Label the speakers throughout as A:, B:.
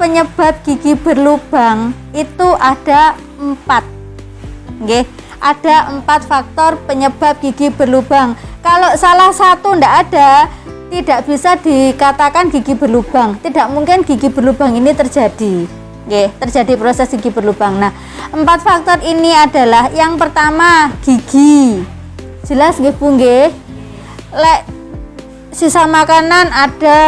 A: penyebab gigi berlubang itu ada empat. Nggih, ada empat faktor penyebab gigi berlubang. Kalau salah satu ndak ada tidak bisa dikatakan gigi berlubang. Tidak mungkin gigi berlubang ini terjadi. Nggih, terjadi proses gigi berlubang. Nah empat faktor ini adalah yang pertama gigi. Jelas nggih Bu nggih? Lek sisa makanan ada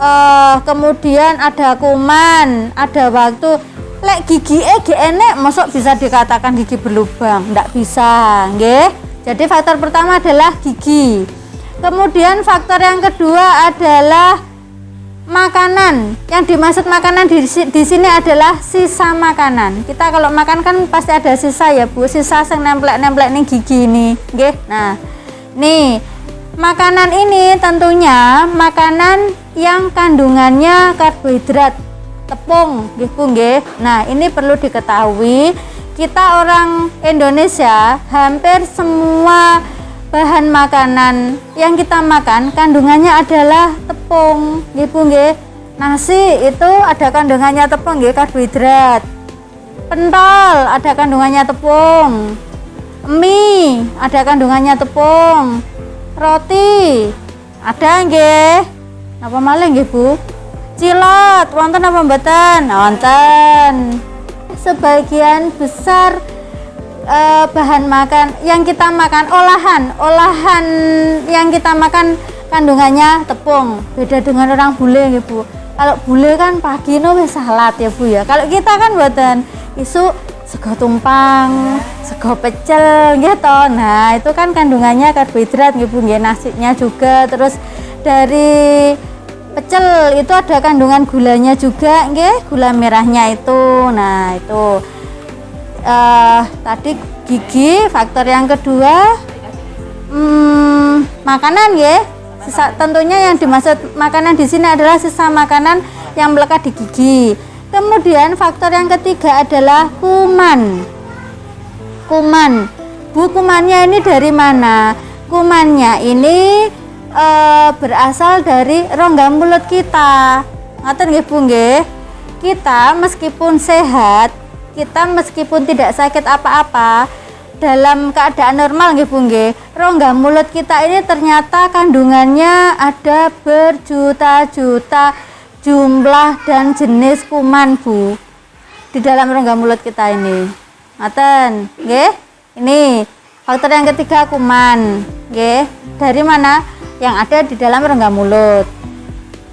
A: uh, kemudian ada kuman ada waktu. Lek gigi eh enek masuk bisa dikatakan gigi berlubang? Ndak bisa nggih. Jadi faktor pertama adalah gigi. Kemudian faktor yang kedua adalah makanan. Yang dimaksud makanan di, di sini adalah sisa makanan. Kita kalau makan kan pasti ada sisa ya bu. Sisa yang nemplek-nemplek nih gigi ini nggih. Nah nih makanan ini tentunya makanan yang kandungannya karbohidrat tepung gitu nggih. Nah, ini perlu diketahui kita orang Indonesia hampir semua bahan makanan yang kita makan kandungannya adalah tepung gitu nggih. Nasi itu ada kandungannya tepung nggih karbohidrat. Pentol ada kandungannya tepung. Mie ada kandungannya tepung. Roti ada nggih. Apa malah nggih, Bu? cilot wonten apa mboten? Wonten. Sebagian besar eh, bahan makan yang kita makan olahan olahan yang kita makan kandungannya tepung. Beda dengan orang bule ya bu. Kalau bule kan pagi no salat ya bu ya. Kalau kita kan buatan isu sego tumpang sego pecel gitu nah itu kan kandungannya karbohidrat ya bu ya nasinya juga. Terus dari pecel itu ada kandungan gulanya juga nggih gula merahnya itu. Nah itu uh, tadi gigi faktor yang kedua hmm, makanan ya sisa, tentunya yang dimaksud makanan di sini adalah sisa makanan yang melekat di gigi kemudian faktor yang ketiga adalah kuman. Kuman. Bu kumannya ini dari mana? Kumannya ini e, berasal dari rongga mulut kita. Ngaten nggih Bu nggih? Kita meskipun sehat kita meskipun tidak sakit apa-apa dalam keadaan normal nggih Bu nggih? Rongga mulut kita ini ternyata kandungannya ada berjuta-juta jumlah dan jenis kuman Bu di dalam rongga mulut kita ini. Ngaten nggih? Ini faktor yang ketiga kuman nggih? Dari mana? Yang ada di dalam rongga mulut.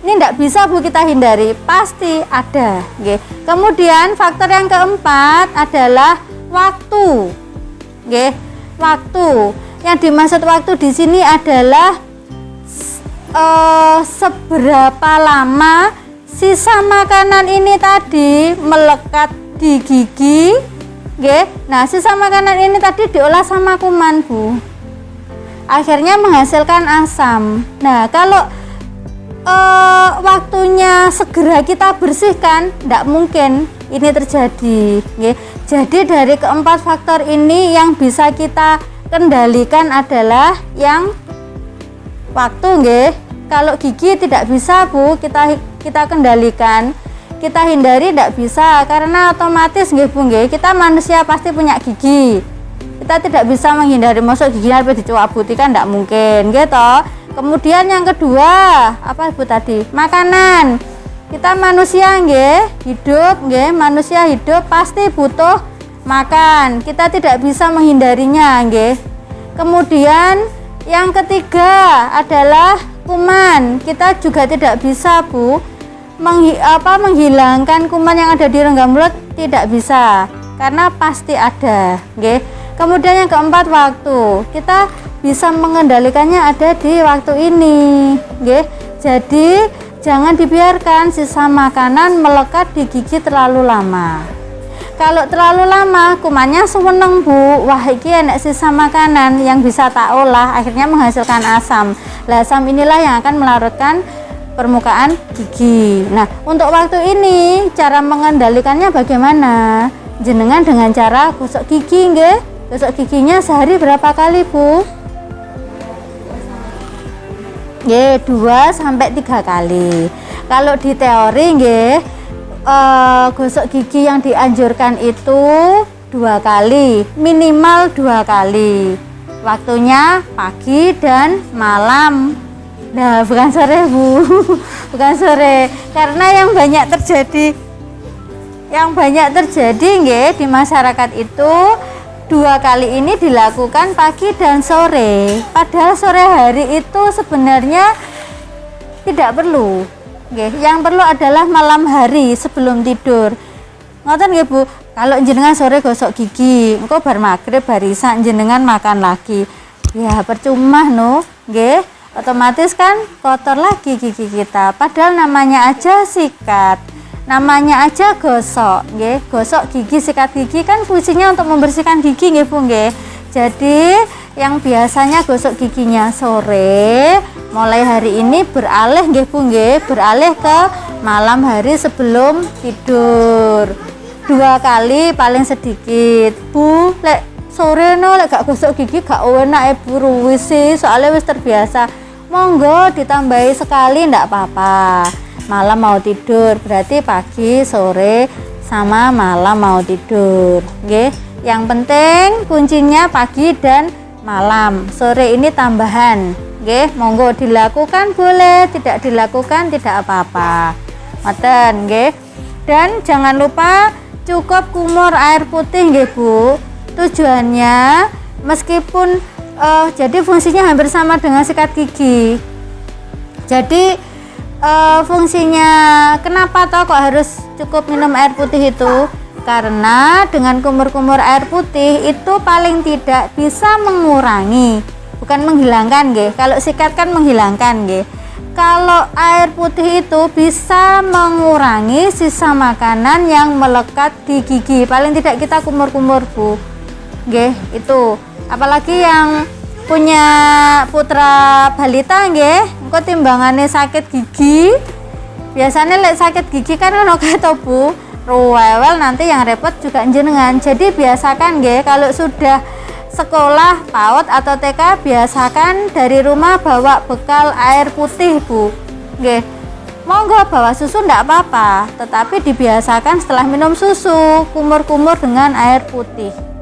A: Ini tidak bisa Bu kita hindari. Pasti ada Oke. kemudian faktor yang keempat adalah waktu Oke. waktu. Yang dimaksud waktu di sini adalah uh, seberapa lama sisa makanan ini tadi melekat di gigi Oke. nah sisa makanan ini tadi diolah sama kuman Bu akhirnya menghasilkan asam. Nah, kalau uh, waktunya segera kita bersihkan, tidak mungkin ini terjadi. Okay. Jadi dari keempat faktor ini yang bisa kita kendalikan adalah yang waktu, nggih. Kalau gigi tidak bisa, Bu, kita kita kendalikan. Kita hindari tidak bisa karena otomatis nggih Bu nggih, kita manusia pasti punya gigi. Kita tidak bisa menghindari masuk gigi apa dicuabuti kan tidak mungkin gitu kemudian yang kedua apa ibu tadi? Makanan. Kita manusia nggih hidup nggih manusia hidup pasti butuh makan. Kita tidak bisa menghindarinya nggih. Kemudian yang ketiga adalah kuman. Kita juga tidak bisa bu. Menghi apa menghilangkan kuman yang ada di rongga mulut tidak bisa karena pasti ada nggih. Kemudian yang keempat waktu. Kita bisa mengendalikannya ada di waktu ini Oke. jadi jangan dibiarkan sisa makanan melekat di gigi terlalu lama kalau terlalu lama kumannya seweneng bu. Wah ini enak sisa makanan yang bisa tak olah akhirnya menghasilkan asam. Lah asam inilah yang akan melarutkan permukaan gigi. Nah untuk waktu ini cara mengendalikannya bagaimana? Jenengan dengan cara gosok gigi nggih? Gosok giginya sehari berapa kali, Bu? Nggih, 2 sampai 3 kali. Kalau di teori nggih uh, gosok gigi yang dianjurkan itu dua kali minimal dua kali. Waktunya pagi dan malam. Nah bukan sore bu. Bukan sore. Karena yang banyak terjadi yang banyak terjadi nggih di masyarakat itu dua kali ini dilakukan pagi dan sore. Padahal sore hari itu sebenarnya tidak perlu nggih yang perlu adalah malam hari sebelum tidur. Ngoten nggih Bu? Kalau jenengan sore gosok gigi engko bar maghrib barisan jenengan makan lagi. Ya percuma no nggih otomatis kan kotor lagi gigi kita. Padahal namanya aja sikat. Namanya aja gosok nggih. Gosok gigi sikat gigi kan fungsinya untuk membersihkan gigi nggih Bu nggih. Jadi yang biasanya gosok giginya sore mulai hari ini beralih nggih Bu nggih. Beralih ke malam hari sebelum tidur. Dua kali paling sedikit. Bu lek sore no lek gak gosok gigi gak enak e buru wis soalnya wis terbiasa. Monggo ditambahi sekali ndak apa-apa. Malam mau tidur berarti pagi sore sama malam mau tidur. Oke yang penting kuncinya pagi dan malam. Sore ini tambahan oke monggo dilakukan boleh tidak dilakukan tidak apa-apa. Maten oke dan jangan lupa cukup kumur air putih nggih Bu. Tujuannya meskipun uh, jadi fungsinya hampir sama dengan sikat gigi. Jadi uh, fungsinya kenapa toh kok harus cukup minum air putih itu? Karena dengan kumur-kumur air putih itu paling tidak bisa mengurangi bukan menghilangkan nggih. Kalau sikat kan menghilangkan nggih. Kalau air putih itu bisa mengurangi sisa makanan yang melekat di gigi. Paling tidak kita kumur-kumur bu. Nggih itu. Apalagi yang punya putra balita nggih. Engko timbangannya sakit gigi. Biasanya lek sakit gigi kan ono kata Bu. Ruwewel nanti yang repot juga jenengan jadi biasakan nggih kalau sudah sekolah PAUD atau TK biasakan dari rumah bawa bekal air putih Bu. Nggih. Monggo bawa susu ndak apa-apa. Tetapi dibiasakan setelah minum susu kumur-kumur dengan air putih